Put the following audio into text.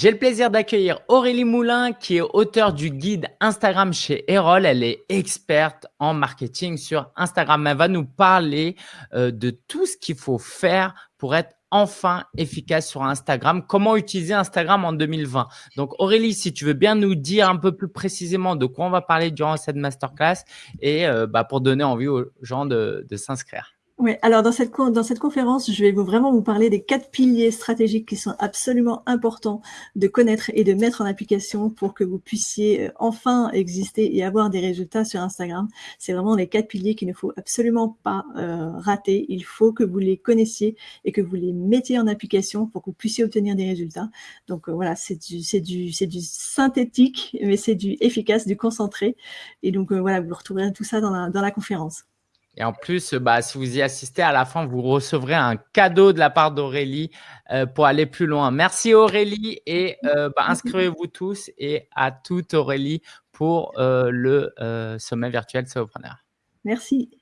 J'ai le plaisir d'accueillir Aurélie Moulin, qui est auteure du guide Instagram chez Erol. Elle est experte en marketing sur Instagram. Elle va nous parler euh, de tout ce qu'il faut faire pour être enfin efficace sur Instagram. Comment utiliser Instagram en 2020 Donc Aurélie, si tu veux bien nous dire un peu plus précisément de quoi on va parler durant cette masterclass et euh, bah, pour donner envie aux gens de s'inscrire. Oui, alors dans cette, dans cette conférence, je vais vous, vraiment vous parler des quatre piliers stratégiques qui sont absolument importants de connaître et de mettre en application pour que vous puissiez euh, enfin exister et avoir des résultats sur Instagram. C'est vraiment les quatre piliers qu'il ne faut absolument pas euh, rater. Il faut que vous les connaissiez et que vous les mettiez en application pour que vous puissiez obtenir des résultats. Donc euh, voilà, c'est du, du, du synthétique, mais c'est du efficace, du concentré. Et donc voilà, vous retrouverez tout ça dans la, dans la conférence. Et en plus, bah, si vous y assistez, à la fin, vous recevrez un cadeau de la part d'Aurélie euh, pour aller plus loin. Merci Aurélie et euh, bah, inscrivez-vous tous et à toute Aurélie pour euh, le sommet virtuel Solopreneur. Merci.